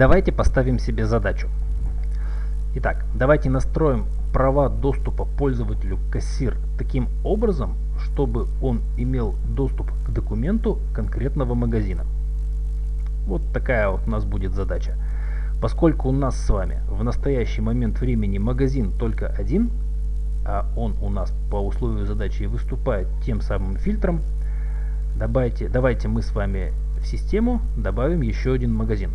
Давайте поставим себе задачу. Итак, давайте настроим права доступа пользователю кассир таким образом, чтобы он имел доступ к документу конкретного магазина. Вот такая вот у нас будет задача. Поскольку у нас с вами в настоящий момент времени магазин только один, а он у нас по условию задачи выступает тем самым фильтром, давайте, давайте мы с вами в систему добавим еще один магазин.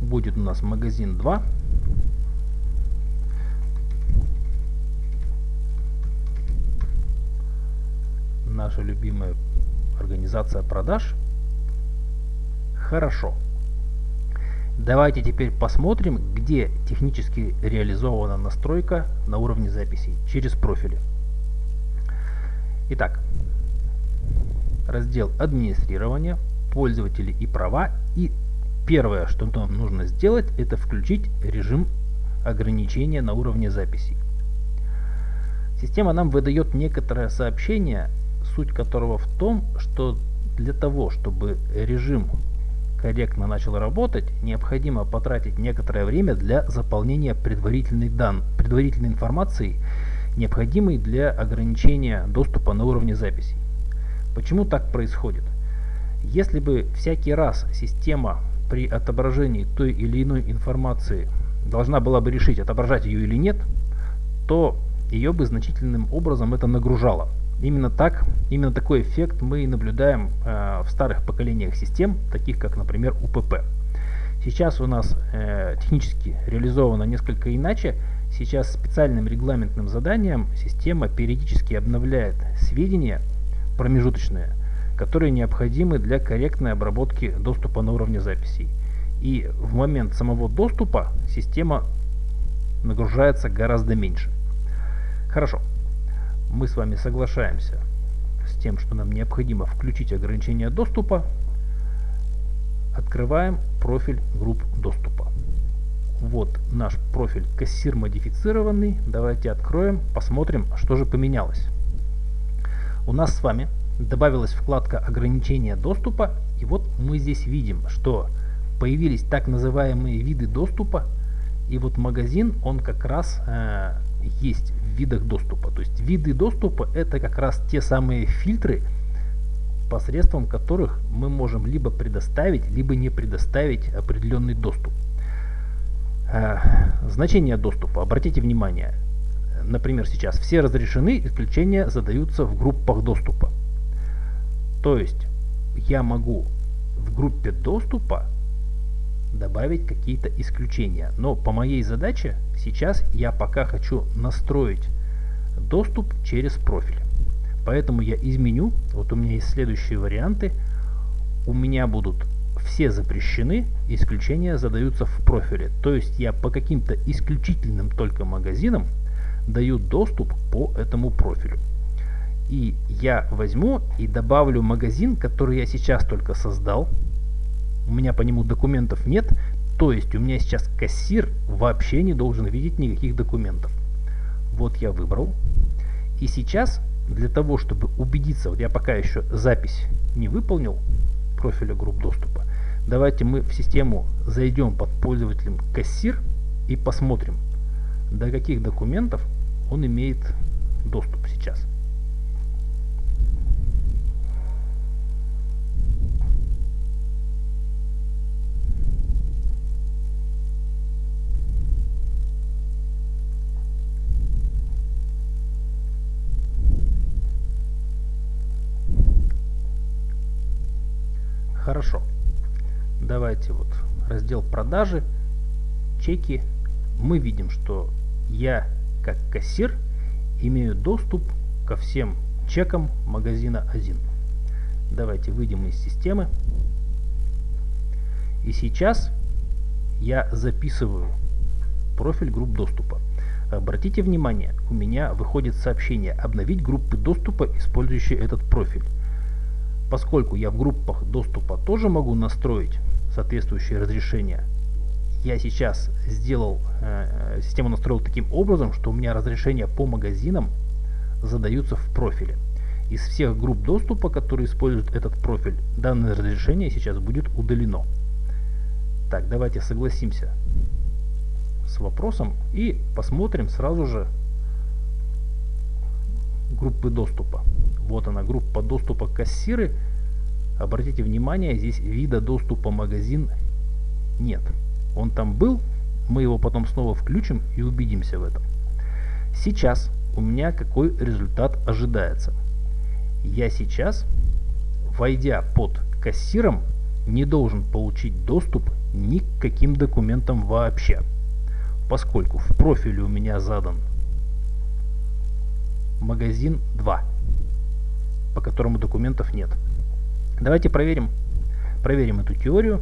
Будет у нас магазин 2. Наша любимая организация продаж. Хорошо. Давайте теперь посмотрим, где технически реализована настройка на уровне записей через профили. Итак, раздел администрирования, пользователи и права. И первое, что нам нужно сделать, это включить режим ограничения на уровне записей. Система нам выдает некоторое сообщение, суть которого в том, что для того, чтобы режим корректно начал работать, необходимо потратить некоторое время для заполнения предварительной, дан, предварительной информации, необходимой для ограничения доступа на уровне записей. Почему так происходит? Если бы всякий раз система при отображении той или иной информации должна была бы решить, отображать ее или нет, то ее бы значительным образом это нагружало. Именно так, именно такой эффект мы и наблюдаем э, в старых поколениях систем, таких как, например, УПП. Сейчас у нас э, технически реализовано несколько иначе. Сейчас специальным регламентным заданием система периодически обновляет сведения промежуточные, которые необходимы для корректной обработки доступа на уровне записей. И в момент самого доступа система нагружается гораздо меньше. Хорошо мы с вами соглашаемся с тем, что нам необходимо включить ограничение доступа, открываем профиль групп доступа. Вот наш профиль кассир модифицированный. Давайте откроем, посмотрим, что же поменялось. У нас с вами добавилась вкладка ограничения доступа. И вот мы здесь видим, что появились так называемые виды доступа. И вот магазин, он как раз э, есть в видах доступа. То есть виды доступа это как раз те самые фильтры, посредством которых мы можем либо предоставить, либо не предоставить определенный доступ. Э, значение доступа. Обратите внимание, например, сейчас все разрешены, исключения задаются в группах доступа. То есть я могу в группе доступа добавить какие-то исключения. Но по моей задаче сейчас я пока хочу настроить доступ через профиль. Поэтому я изменю, вот у меня есть следующие варианты. У меня будут все запрещены, исключения задаются в профиле. То есть я по каким-то исключительным только магазинам даю доступ по этому профилю. И я возьму и добавлю магазин, который я сейчас только создал, у меня по нему документов нет, то есть у меня сейчас кассир вообще не должен видеть никаких документов. Вот я выбрал. И сейчас для того, чтобы убедиться, вот я пока еще запись не выполнил профиля групп доступа, давайте мы в систему зайдем под пользователем кассир и посмотрим, до каких документов он имеет доступ сейчас. Хорошо. Давайте вот раздел продажи, чеки. Мы видим, что я как кассир имею доступ ко всем чекам магазина 1. Давайте выйдем из системы. И сейчас я записываю профиль групп доступа. Обратите внимание, у меня выходит сообщение «Обновить группы доступа, использующие этот профиль» поскольку я в группах доступа тоже могу настроить соответствующие разрешения, я сейчас сделал, э, систему настроил таким образом, что у меня разрешения по магазинам задаются в профиле. Из всех групп доступа, которые используют этот профиль, данное разрешение сейчас будет удалено. Так, давайте согласимся с вопросом и посмотрим сразу же группы доступа. Вот она, группа доступа кассиры. Обратите внимание, здесь вида доступа магазин нет. Он там был, мы его потом снова включим и убедимся в этом. Сейчас у меня какой результат ожидается. Я сейчас, войдя под кассиром, не должен получить доступ ни к каким документам вообще, поскольку в профиле у меня задан магазин 2, по которому документов нет. Давайте проверим, проверим эту теорию.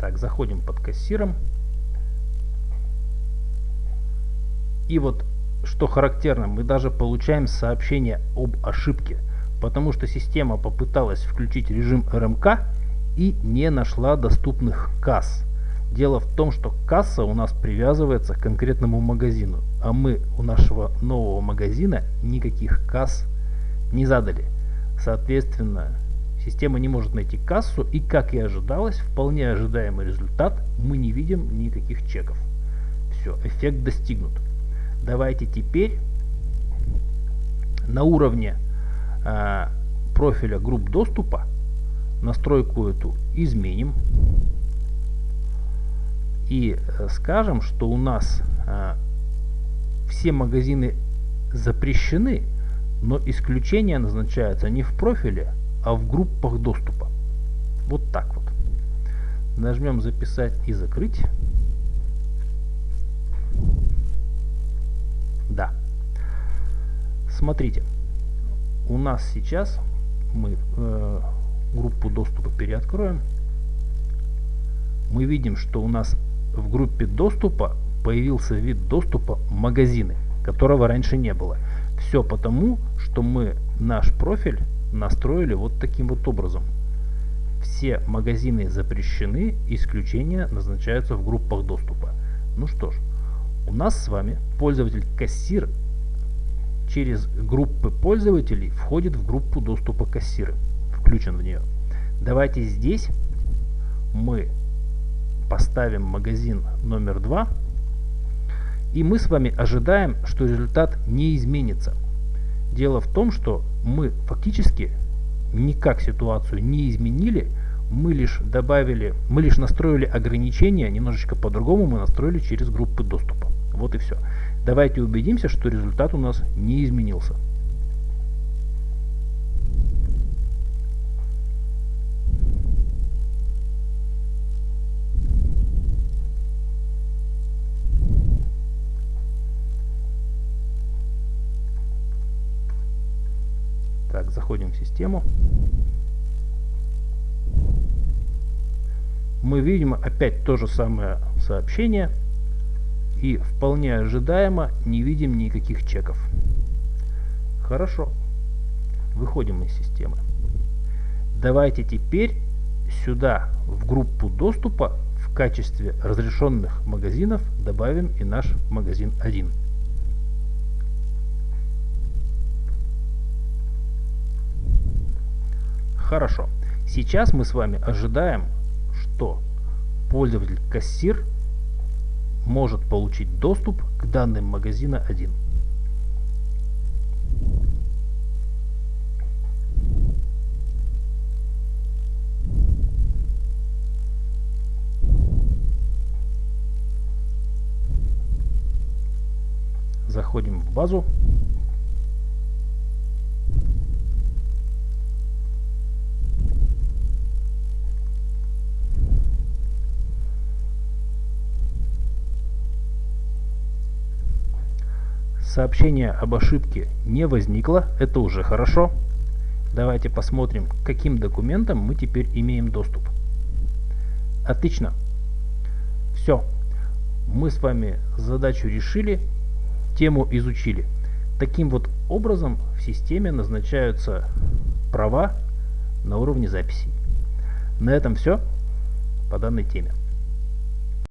Так, заходим под кассиром. И вот что характерно, мы даже получаем сообщение об ошибке, потому что система попыталась включить режим РМК и не нашла доступных касс. Дело в том, что касса у нас привязывается к конкретному магазину, а мы у нашего нового магазина никаких касс не задали. Соответственно, система не может найти кассу и, как и ожидалось, вполне ожидаемый результат, мы не видим никаких чеков. Все, эффект достигнут. Давайте теперь на уровне э, профиля групп доступа настройку эту изменим и э, скажем, что у нас э, все магазины запрещены, но исключения назначаются не в профиле, а в группах доступа. Вот так вот. Нажмем записать и закрыть. Да. Смотрите, у нас сейчас мы э, группу доступа переоткроем. Мы видим, что у нас в группе доступа появился вид доступа магазины, которого раньше не было. Все потому, что мы наш профиль настроили вот таким вот образом. Все магазины запрещены, исключения назначаются в группах доступа. Ну что ж, у нас с вами пользователь кассир через группы пользователей входит в группу доступа кассиры, включен в нее. Давайте здесь мы поставим магазин номер 2 и мы с вами ожидаем, что результат не изменится. Дело в том, что мы фактически никак ситуацию не изменили, мы лишь добавили, мы лишь настроили ограничения, немножечко по-другому мы настроили через группы доступа. Вот и все. Давайте убедимся, что результат у нас не изменился. Так, заходим в систему. Мы видим опять то же самое сообщение и вполне ожидаемо не видим никаких чеков. Хорошо. Выходим из системы. Давайте теперь сюда в группу доступа в качестве разрешенных магазинов добавим и наш магазин 1. Хорошо. Сейчас мы с вами ожидаем, что пользователь кассир может получить доступ к данным магазина 1. Заходим в базу. Сообщение об ошибке не возникло, это уже хорошо. Давайте посмотрим, к каким документам мы теперь имеем доступ. Отлично. Все. Мы с вами задачу решили, тему изучили. таким вот образом в системе назначаются права на уровне записей. На этом все по данной теме.